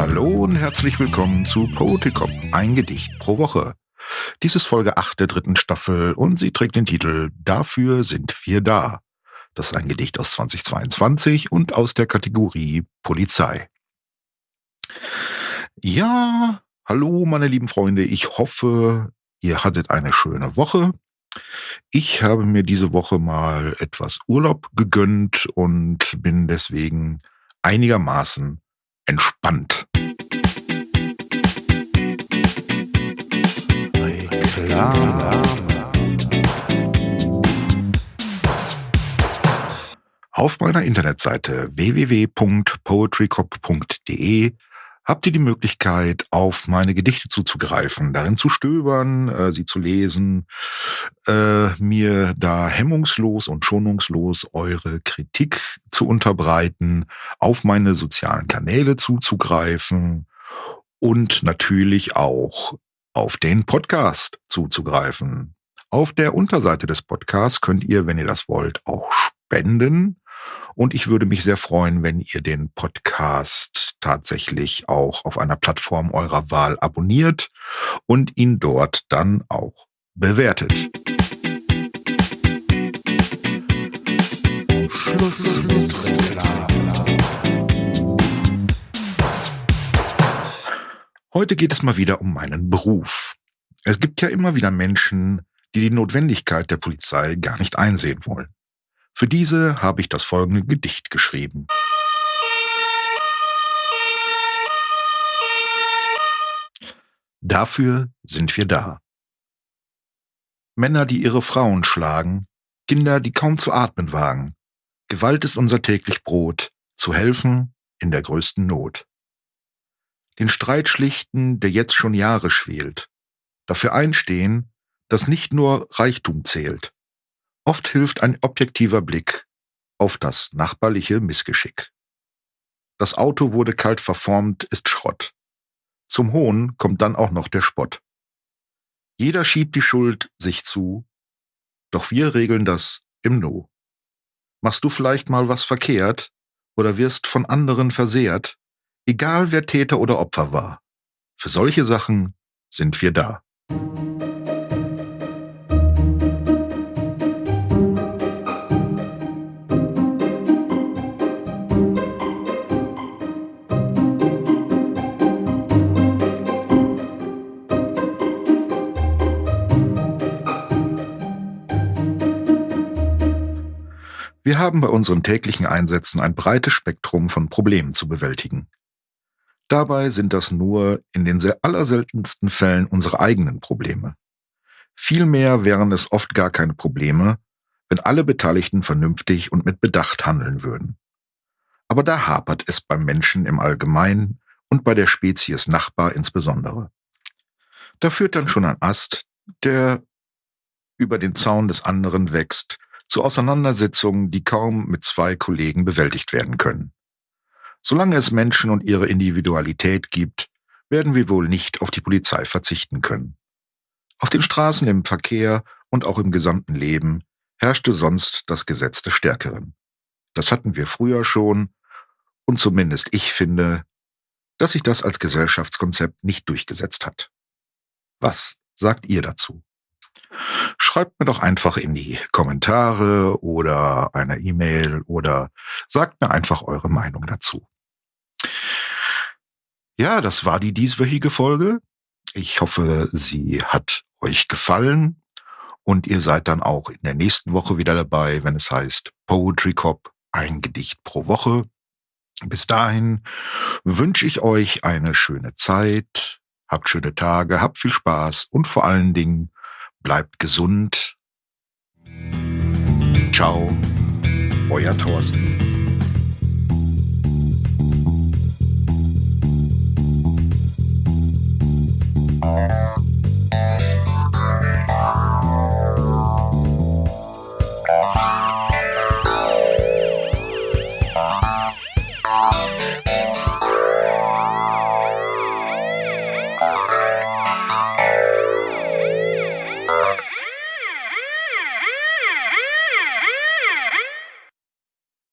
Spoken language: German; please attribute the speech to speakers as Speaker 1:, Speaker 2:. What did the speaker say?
Speaker 1: und herzlich willkommen zu Poeticop, ein Gedicht pro Woche. Dies ist Folge 8 der dritten Staffel und sie trägt den Titel Dafür sind wir da. Das ist ein Gedicht aus 2022 und aus der Kategorie Polizei. Ja, hallo meine lieben Freunde, ich hoffe, ihr hattet eine schöne Woche. Ich habe mir diese Woche mal etwas Urlaub gegönnt und bin deswegen einigermaßen entspannt. Auf meiner Internetseite www.poetrycop.de habt ihr die Möglichkeit, auf meine Gedichte zuzugreifen, darin zu stöbern, äh, sie zu lesen, äh, mir da hemmungslos und schonungslos eure Kritik zu unterbreiten, auf meine sozialen Kanäle zuzugreifen und natürlich auch auf den Podcast zuzugreifen. Auf der Unterseite des Podcasts könnt ihr, wenn ihr das wollt, auch spenden. Und ich würde mich sehr freuen, wenn ihr den Podcast tatsächlich auch auf einer Plattform eurer Wahl abonniert und ihn dort dann auch bewertet. Heute geht es mal wieder um meinen Beruf. Es gibt ja immer wieder Menschen, die die Notwendigkeit der Polizei gar nicht einsehen wollen. Für diese habe ich das folgende Gedicht geschrieben. Dafür sind wir da. Männer, die ihre Frauen schlagen, Kinder, die kaum zu atmen wagen. Gewalt ist unser täglich Brot, zu helfen in der größten Not. Den Streit schlichten, der jetzt schon Jahre schwelt. Dafür einstehen, dass nicht nur Reichtum zählt, Oft hilft ein objektiver Blick auf das nachbarliche Missgeschick. Das Auto wurde kalt verformt, ist Schrott. Zum Hohn kommt dann auch noch der Spott. Jeder schiebt die Schuld sich zu, doch wir regeln das im Nu. Machst du vielleicht mal was verkehrt oder wirst von anderen versehrt, egal wer Täter oder Opfer war. Für solche Sachen sind wir da. Wir haben bei unseren täglichen Einsätzen ein breites Spektrum von Problemen zu bewältigen. Dabei sind das nur in den sehr allerseltensten Fällen unsere eigenen Probleme. Vielmehr wären es oft gar keine Probleme, wenn alle Beteiligten vernünftig und mit Bedacht handeln würden. Aber da hapert es beim Menschen im Allgemeinen und bei der Spezies Nachbar insbesondere. Da führt dann schon ein Ast, der über den Zaun des anderen wächst zu Auseinandersetzungen, die kaum mit zwei Kollegen bewältigt werden können. Solange es Menschen und ihre Individualität gibt, werden wir wohl nicht auf die Polizei verzichten können. Auf den Straßen, im Verkehr und auch im gesamten Leben herrschte sonst das Gesetz des Stärkeren. Das hatten wir früher schon, und zumindest ich finde, dass sich das als Gesellschaftskonzept nicht durchgesetzt hat. Was sagt ihr dazu? Schreibt mir doch einfach in die Kommentare oder eine E-Mail oder sagt mir einfach eure Meinung dazu. Ja, das war die dieswöchige Folge. Ich hoffe, sie hat euch gefallen und ihr seid dann auch in der nächsten Woche wieder dabei, wenn es heißt Poetry Cop, ein Gedicht pro Woche. Bis dahin wünsche ich euch eine schöne Zeit, habt schöne Tage, habt viel Spaß und vor allen Dingen bleibt gesund. Ciao, euer Thorsten.